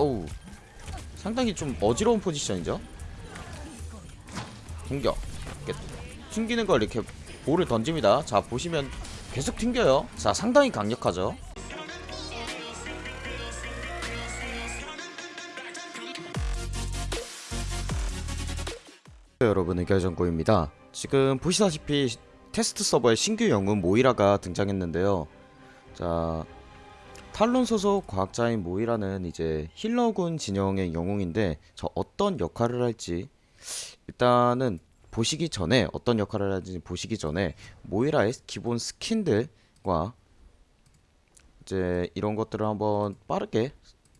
어우. 상당히 좀 어지러운 포지션이죠? 이렇게 튕기는 걸 이렇게 볼을 던집니다. 자 보시면 계속 튕겨요. 자 상당히 강력하죠? 네, 여러분 의결정보입니다. 지금 보시다시피 테스트 서버에 신규 영웅 모이라가 등장했는데요. 자 탈론 소속 과학자인 모이라는 이제 힐러군 진영의 영웅인데 저 어떤 역할을 할지 일단은 보시기 전에 어떤 역할을 할지 보시기 전에 모이라의 기본 스킨들과 이제 이런 것들을 한번 빠르게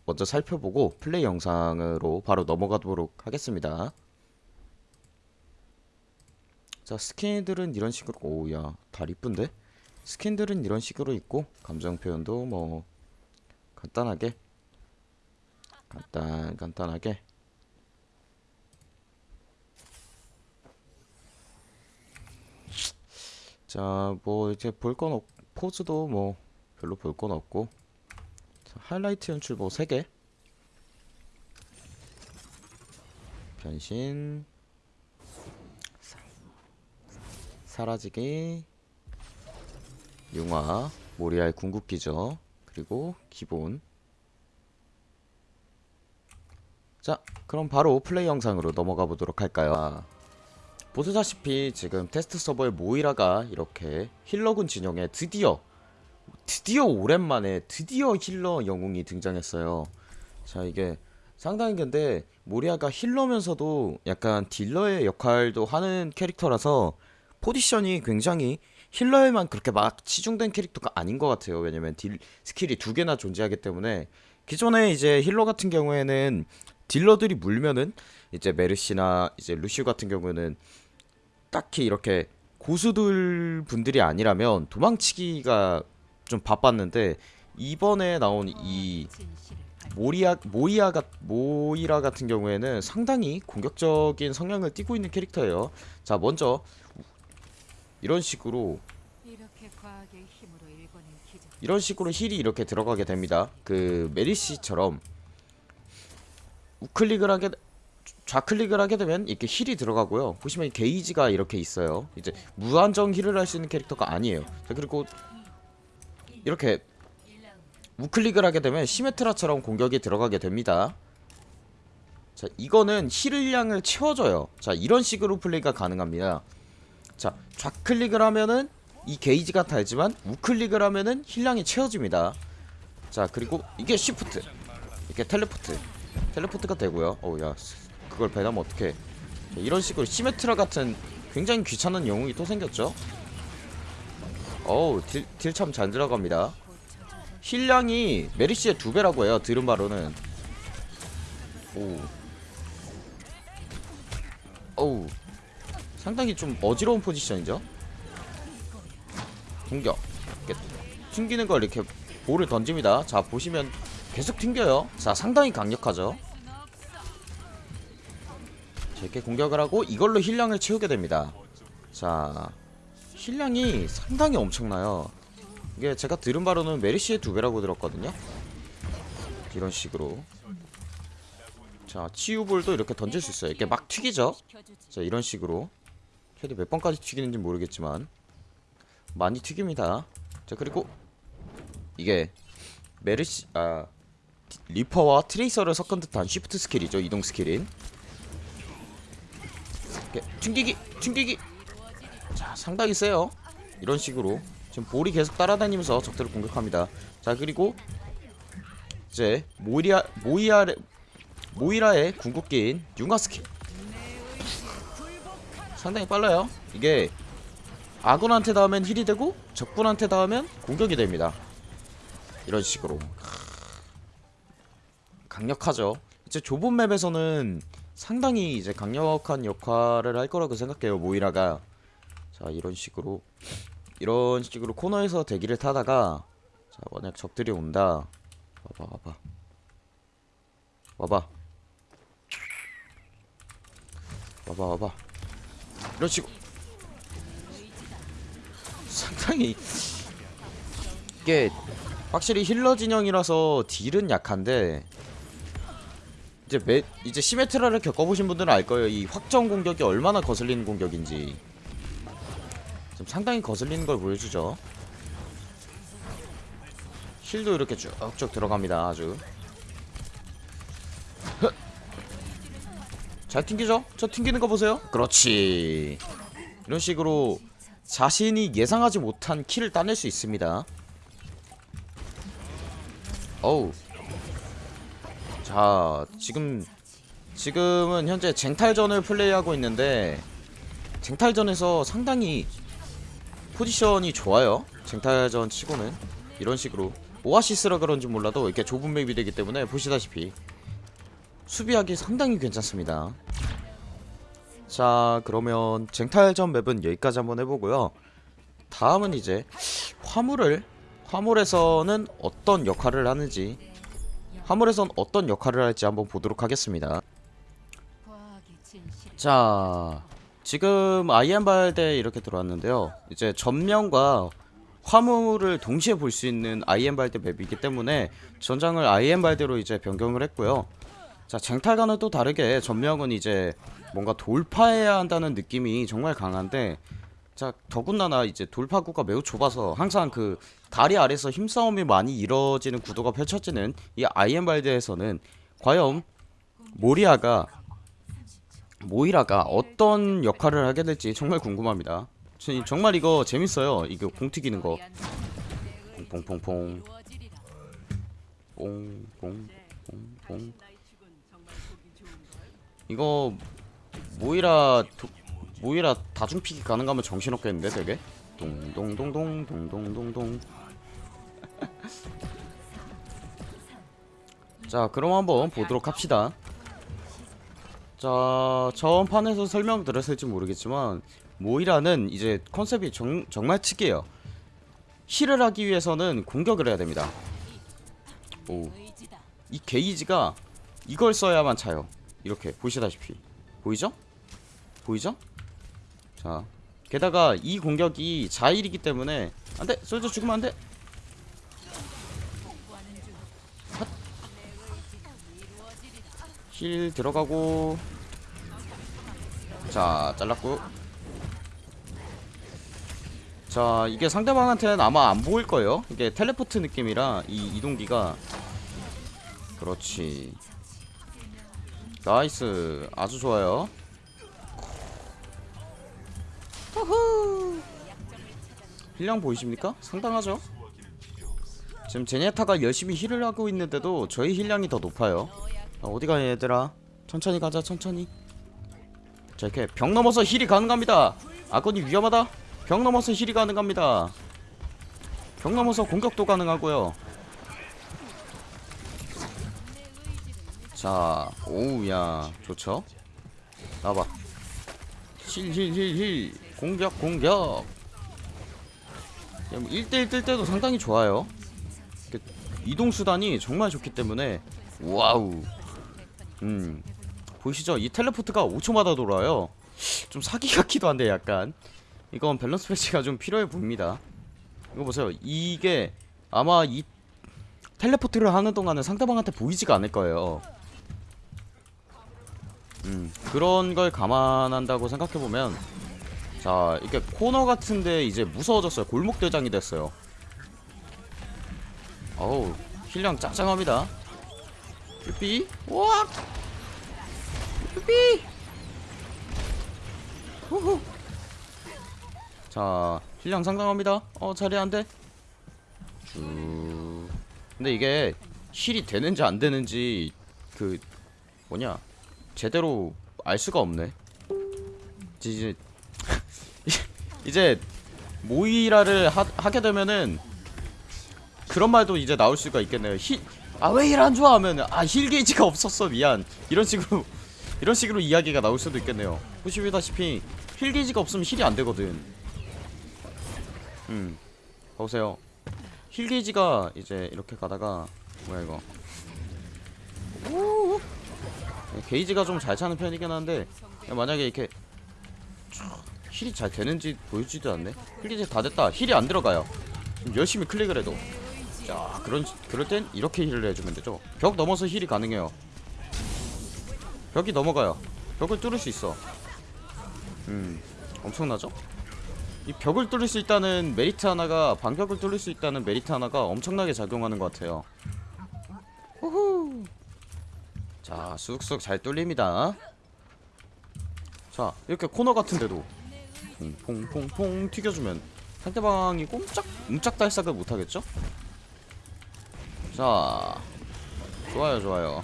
먼저 살펴보고 플레이 영상으로 바로 넘어가도록 하겠습니다. 자 스킨들은 이런 식으로 오야 다 이쁜데 스킨들은 이런 식으로 있고 감정 표현도 뭐 간단하게? 간단 간단하게? 자 뭐 이제 볼 건 없 포즈도 뭐 별로 볼 건 없고. 자, 하이라이트 연출 뭐 3개. 변신. 사, 사라지기. 융화. 모이라의 궁극기죠 그리고 기본. 자 그럼 바로 플레이 영상으로 넘어가 보도록 할까요? 아, 보시다시피 지금 테스트 서버에 모이라가 이렇게 힐러군 진영에 드디어 드디어 오랜만에 드디어 힐러 영웅이 등장했어요. 자 이게 상당히 근데 모이라가 힐러면서도 약간 딜러의 역할도 하는 캐릭터라서 포지션이 굉장히 힐러에만 그렇게 막 치중된 캐릭터가 아닌 것 같아요. 왜냐면 딜 스킬이 두 개나 존재하기 때문에 기존에 이제 힐러 같은 경우에는 딜러들이 물면은 이제 메르시나 이제 루시우 같은 경우는 딱히 이렇게 고수들 분들이 아니라면 도망치기가 좀 바빴는데 이번에 나온 이 모리아 모이아가 모이라 같은 경우에는 상당히 공격적인 성향을 띠고 있는 캐릭터예요. 자 먼저 이런 식으로. 이런 식으로 heal이 이렇게 들어가게 됩니다. 그 메르시처럼 우클릭을 하게 좌클릭을 하게 되면 이렇게 heal이 들어가고요. 보시면 게이지가 이렇게 있어요. 이제 무한정 heal을 할 수 있는 캐릭터가 아니에요. 자 그리고 이렇게 우클릭을 하게 되면 시메트라처럼 공격이 들어가게 됩니다. 자 이거는 heal량을 채워줘요. 자 이런 식으로 플레이가 가능합니다. 자 좌클릭을 하면은 이 게이지가 달지만 우클릭을 하면은 heal량이 채워집니다. 자 그리고 이게 shift. 이렇게 teleport. teleport가 되고요. 어우야 그걸 배나면 어떡해. 자, 이런 식으로 시메트라 같은 굉장히 귀찮은 영웅이 또 생겼죠? 어우 딜 참 잘 들어갑니다. 힐량이 메리시의 두 배라고 해요 들은 바로는. 오. 어우 상당히 좀 어지러운 포지션이죠? 이렇게 튕기는 걸 이렇게 볼을 던집니다. 자 보시면 계속 튕겨요. 자 상당히 강력하죠? 자, 이렇게 공격을 하고 이걸로 힐량을 채우게 됩니다. 자 heal량이 상당히 엄청나요. 이게 제가 들은 바로는 메르시의 두 배라고 들었거든요. 이런 식으로. 자 치유볼도 이렇게 던질 수 있어요. 이렇게 막 튀기죠? 자 이런 식으로 최대 몇 번까지 튀기는지 모르겠지만 많이 튀깁니다. 자 그리고 이게 메르시 아 리퍼와 트레이서를 섞은 듯한 shift skill이죠 이동 skill인. 튕기기 튕기기. 자 상당히 세요. 이런 식으로 지금 볼이 계속 따라다니면서 적들을 공격합니다. 자 그리고 이제 모이라 모이라의 궁극기인 융화 스킬 상당히 빨라요. 이게 아군한테 닿으면 heal이 되고 적군한테 닿으면 공격이 됩니다. 이런 식으로. 강력하죠. 이제 좁은 맵에서는 상당히 이제 강력한 역할을 할 거라고 생각해요 모이라가. 자 이런 식으로. 이런 식으로 코너에서 대기를 타다가 자 만약 적들이 온다. 와봐 와봐. 와봐. 와봐 와봐 이런 식으로 상당히 이게 확실히 힐러 진영이라서 딜은 약한데 이제 매, 이제 시메트라를 겪어보신 분들은 알 거예요. 이 확정 공격이 얼마나 거슬리는 공격인지. 좀 상당히 거슬리는 걸 보여주죠. 힐도 이렇게 쭉쭉 들어갑니다. 아주. 잘 튕기죠? 저 튕기는 거 보세요. 그렇지. 이런 식으로 자신이 예상하지 못한 킬을 따낼 수 있습니다. 어우. 자, 지금 지금은 현재 쟁탈전을 플레이하고 있는데 쟁탈전에서 상당히 포지션이 좋아요. 쟁탈전 치고는 이런 식으로 오아시스라 그런지 몰라도 이렇게 좁은 맵이 되기 때문에 보시다시피 수비하기 상당히 괜찮습니다. 자, 그러면 쟁탈전 맵은 여기까지 한번 해보고요. 다음은 이제 화물을 화물에서는 어떤 역할을 하는지 화물에선 어떤 역할을 할지 한번 보도록 하겠습니다. 자, 지금 아이엠발대 이렇게 들어왔는데요. 이제 전면과 화물을 동시에 볼 수 있는 아이엠발대 맵이기 때문에 전장을 아이엠발대로 이제 변경을 했고요. 자, 쟁탈과는 또 다르게 전명은 이제 뭔가 돌파해야 한다는 느낌이 정말 강한데 자, 더군다나 이제 돌파구가 매우 좁아서 항상 그 다리 아래서 힘싸움이 많이 이뤄지는 구도가 펼쳐지는 이 아이엠발대에서는 과연 모리아가 모이라가 어떤 역할을 하게 될지 정말 궁금합니다. 저- 정말 이거 재밌어요. 이거 공 튀기는 거. 퐁퐁퐁퐁 퐁퐁퐁퐁 이거 모이라 도, 모이라 다중픽이 가능하면 정신없겠는데 되게 동동동동 동동동동 자 그럼 한번 보도록 합시다 자, 저번 판에서 설명드렸을지 모르겠지만 모이라는 이제 컨셉이 정, 정말 특이해요. heal을 하기 위해서는 공격을 해야 됩니다. 오, 의지다. 이 게이지가 이걸 써야만 차요. 이렇게 보시다시피. 보이죠? 보이죠? 자, 게다가 이 공격이 자heal이기 때문에 안돼, 솔저 죽으면 안돼. heal 들어가고. 자 잘랐고. 자 이게 상대방한테는 아마 안 보일 거예요. 이게 텔레포트 느낌이라 이 이동기가. 그렇지 nice. 아주 좋아요. 후후. heal량 보이십니까? 상당하죠? 지금 젠야타가 열심히 heal을 하고 있는데도 저희 heal량이 더 높아요. 아, 어디가 얘들아? 천천히 가자 천천히. 자 이렇게 벽 넘어서 heal이 가능합니다. 아군이 위험하다. 벽 넘어서 heal이 가능합니다. 벽 넘어서 공격도 가능하고요 자 오우야 좋죠 나봐 heal heal heal heal 공격 공격 1대1 뜰 때도 상당히 좋아요 이렇게 이동 수단이 정말 좋기 때문에 wow 음 보이시죠? 이 teleport가 5초마다 돌아요. 좀 사기 같기도 한데 약간 이건 밸런스 패치가 좀 필요해 보입니다. 이거 보세요. 이게 아마 이 teleport를 하는 동안은 상대방한테 보이지가 않을 거예요. 음. 그런 걸 감안한다고 생각해 보면 자 이게 코너 같은데 이제 무서워졌어요. 골목 대장이 됐어요. 어우 heal량 짱짱합니다. 삐 우와! 삐 후후! 자 heal량 상당합니다. 어 자리 안돼. 쭉. 근데 이게 heal이 되는지 안 되는지 그 뭐냐 제대로 알 수가 없네. 이제 이제 모이라를 하, 하게 되면은 그런 말도 이제 나올 수가 있겠네요. healer 왜 heal 안 줘? 하면은 아 heal 게이지가 없었어. 미안. 이런 식으로 이런 식으로 이야기가 나올 수도 있겠네요. 보시다시피 heal 게이지가 없으면 heal이 안 되거든. 음 보세요. heal 게이지가 이제 이렇게 가다가 뭐야 이거. 오 게이지가 좀 잘 차는 편이긴 한데 만약에 이렇게 쫙 heal이 잘 되는지 보여주지도 않네. heal 게이지 다 됐다. heal이 안 들어가요. 지금 열심히 클릭을 해도. 자 그런 그럴 땐 이렇게 heal을 해주면 되죠. 벽 넘어서 heal이 가능해요. 벽이 넘어가요. 벽을 뚫을 수 있어. 음 엄청나죠? 이 벽을 뚫을 수 있다는 메리트 하나가 방벽을 뚫을 수 있다는 메리트 하나가 엄청나게 작용하는 것 같아요. 후후 자 쑥쑥 잘 뚫립니다. 자 이렇게 코너 같은데도 퐁퐁퐁퐁 튀겨주면 상대방이 꼼짝 옴짝달싹을 못하겠죠? 자 좋아요 좋아요.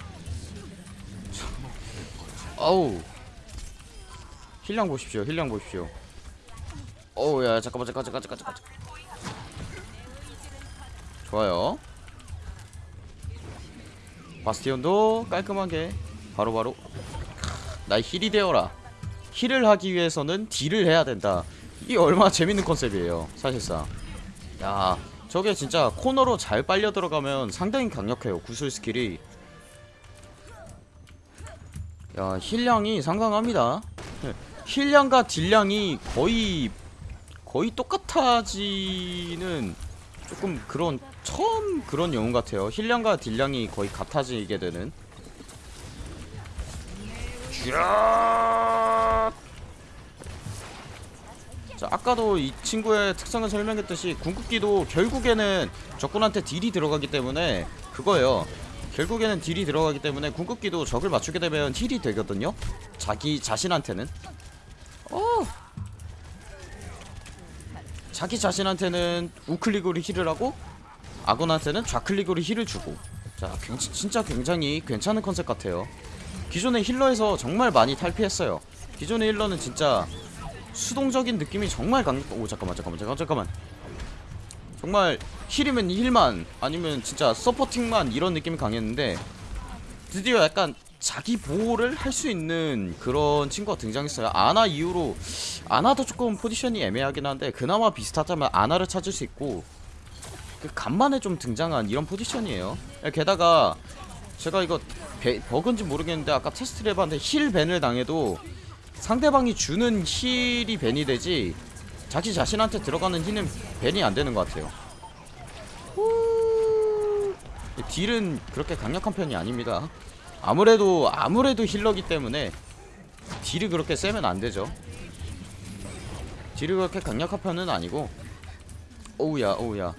자, 아우. 힐량 보십시오 힐량 보십시오. 어우 야 잠깐만 잠깐 잠깐 잠깐 잠깐 좋아요 바스티온도 깔끔하게 바로바로 나 heal이 되어라. heal을 하기 위해서는 deal을 해야 된다. 이 얼마나 재밌는 컨셉이에요 사실상. 야 저게 진짜 코너로 잘 빨려 들어가면 상당히 강력해요 구슬 skill이. 야 heal량이 상당합니다. 네, heal량과 deal량이 거의 거의 똑같아지는 조금 그런 처음 그런 영웅 같아요. heal량과 deal량이 거의 같아지게 되는. 자 아까도 이 친구의 특성을 설명했듯이 궁극기도 결국에는 적군한테 deal이 들어가기 때문에 그거예요. 결국에는 deal이 들어가기 때문에 궁극기도 적을 맞추게 되면 heal이 되거든요. 자기 자신한테는. 어! 자기 자신한테는 우클릭으로 heal을 하고 아군한테는 좌클릭으로 heal을 주고 자 굉- 진짜 굉장히 괜찮은 컨셉 같아요 기존의 healer에서 정말 많이 탈피했어요 기존의 healer는 진짜 수동적인 느낌이 정말 강. 오 잠깐만 잠깐만 잠깐 잠깐만. 정말 heal이면 heal만 아니면 진짜 supporting만 이런 느낌이 강했는데 드디어 약간 자기 보호를 할 수 있는 그런 친구가 등장했어요. 아나 이후로 아나도 조금 포지션이 애매하긴 한데 그나마 비슷하다면 아나를 찾을 수 있고 그 간만에 좀 등장한 이런 포지션이에요. 게다가 제가 이거 배, 버그인지 모르겠는데 아까 테스트를 해봤는데 heal ban을 당해도 상대방이 주는 heal이 ban이 되지 자기 자신한테 들어가는 heal은 ban이 안 되는 것 같아요. 후. 딜은 그렇게 강력한 편이 아닙니다. 아무래도 아무래도 힐러기 때문에 딜이 그렇게 세면 안 되죠. 딜이 그렇게 강력한 편은 아니고 오우야 오우야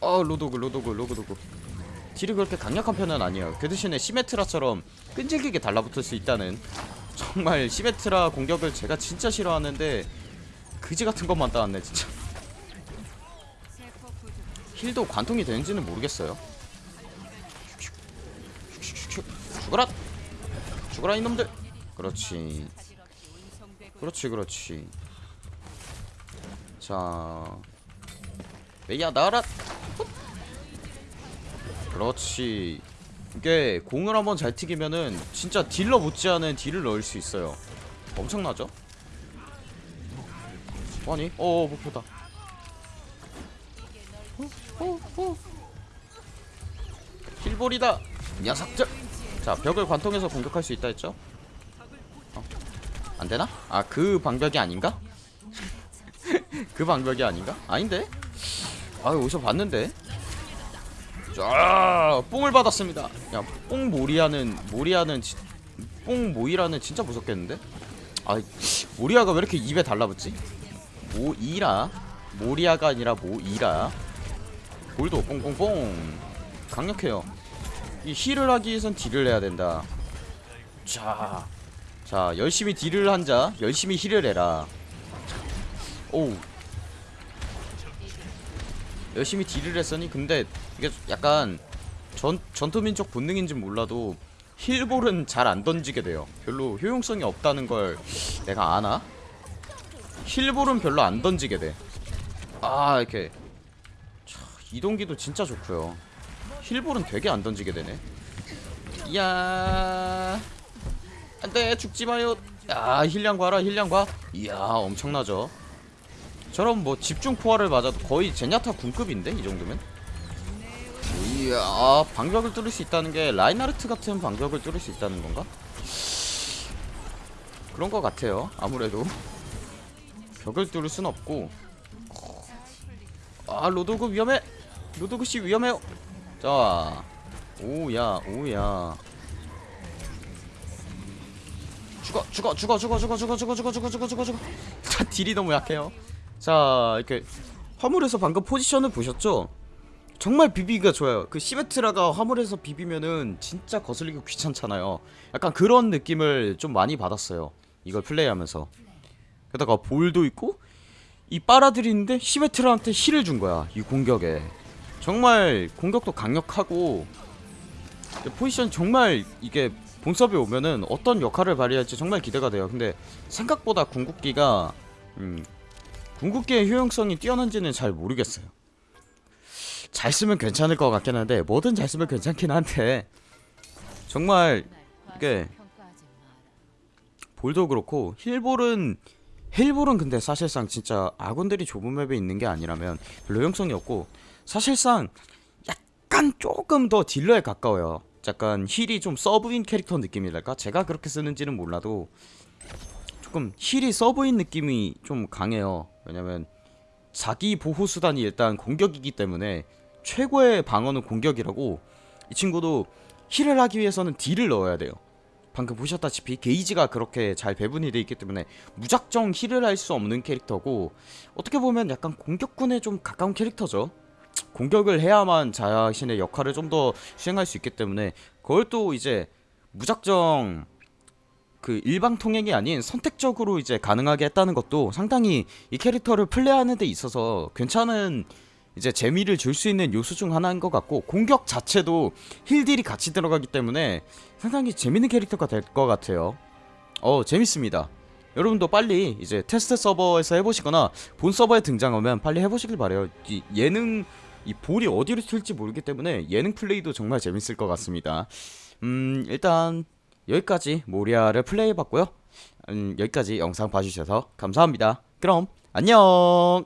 어 로도그 로도그 로도그 딜이 그렇게 강력한 편은 아니에요. 그 대신에 시메트라처럼 끈질기게 달라붙을 수 있다는 정말 시메트라 공격을 제가 진짜 싫어하는데 그지 같은 것만 따왔네 진짜. 힐도 관통이 되는지는 모르겠어요. 죽어라! 죽어라 이놈들! 그렇지. 그렇지 그렇지. 자, 메이야 나와라. 훗. 그렇지. 이게 공을 한번 잘 튀기면은 진짜 딜러 못지않은 딜을 넣을 수 있어요. 엄청나죠? 아니, 어 목표다. 힐볼이다. 녀석들. 자, 벽을 관통해서 공격할 수 있다 했죠? 어. 안 되나? 아, 그 방벽이 아닌가? 그 방벽이 아닌가? 아닌데? 아, 어디서 봤는데? 자, 뽕을 받았습니다. 야, 뽕 모리아는 모리아는 지, 뽕 모이라는 진짜 무섭겠는데? 아, 모리아가 왜 이렇게 입에 달라붙지? 모이라 모리아가 아니라 모이라 ball도 뽕뽕뽕 강력해요. 이 heal을 하기 위해선 deal을 해야 된다. 자, 자 열심히 deal을 한 자 열심히 heal을 해라. 오, 열심히 딜을 했으니 근데 이게 약간 전 전투민족 본능인지 몰라도 힐볼은 잘 안 던지게 돼요. 별로 효용성이 없다는 걸 내가 아나? 힐볼은 별로 안 던지게 돼. 아 이렇게 차, 이동기도 진짜 좋고요. 힐볼은 되게 안 던지게 되네. 이야 안돼 죽지 마요. 야 힐량 봐라 힐량 봐. 이야 엄청나죠. 저런 뭐 집중 포화를 맞아도 거의 제냐타 군급인데 이 정도면. 이야 아, 방벽을 뚫을 수 있다는 게 라인하르트 같은 방벽을 뚫을 수 있다는 건가? 그런 것 같아요. 아무래도 벽을 뚫을 순 없고. 아 로도그 위험해. 로도그 씨 위험해요. 자, 오야 오야. 죽어 죽어 죽어 죽어 죽어 죽어 죽어 죽어 죽어 죽어 죽어 죽어 자 딜이 너무 약해요 자 이렇게 화물에서 방금 포지션을 보셨죠? 정말 비비기가 좋아요. 그 시메트라가 화물에서 비비면은 진짜 거슬리기 귀찮잖아요. 약간 그런 느낌을 좀 많이 받았어요. 이걸 플레이하면서. 게다가 볼도 있고 이 빨아들이는데 시메트라한테 힐을 준 거야 이 공격에. 정말 공격도 강력하고 포지션 정말 이게 본섭에 오면은 어떤 역할을 발휘할지 정말 기대가 돼요. 근데 생각보다 궁극기가 음, 궁극기의 효용성이 뛰어난지는 잘 모르겠어요 잘 쓰면 괜찮을 것 같긴 한데 뭐든 잘 쓰면 괜찮긴 한데 정말 이게 볼도 그렇고 힐볼은 힐볼은 근데 사실상 진짜 아군들이 좁은 맵에 있는 게 아니라면 별로 효용성이 없고 사실상 약간 조금 더 딜러에 가까워요. 약간 heal이 좀 sub인 캐릭터 느낌이랄까? 제가 그렇게 쓰는지는 몰라도 조금 heal이 sub인 느낌이 좀 강해요. 왜냐면 자기 보호 수단이 일단 공격이기 때문에 최고의 방어는 공격이라고 이 친구도 heal을 하기 위해서는 deal을 넣어야 돼요. 방금 보셨다시피 게이지가 그렇게 잘 배분이 돼 있기 때문에 무작정 heal을 할 수 없는 캐릭터고 어떻게 보면 약간 공격군에 좀 가까운 캐릭터죠. 공격을 해야만 자신의 역할을 좀 더 수행할 수 있기 때문에 그걸 또 이제 무작정 그 일방 통행이 아닌 선택적으로 이제 가능하게 했다는 것도 상당히 이 캐릭터를 플레이하는 데 있어서 괜찮은 이제 재미를 줄 수 있는 요소 중 하나인 것 같고 공격 자체도 힐딜이 같이 들어가기 때문에 상당히 재밌는 캐릭터가 될 것 같아요. 어 재밌습니다. 여러분도 빨리 이제 테스트 서버에서 해보시거나 본 서버에 등장하면 빨리 해보시길 바래요. 이 예능 이 볼이 어디로 튈지 모르기 때문에 예능 플레이도 정말 재밌을 것 같습니다. 음 일단 여기까지 모리아를 플레이해봤고요. 음, 여기까지 영상 봐주셔서 감사합니다. 그럼 안녕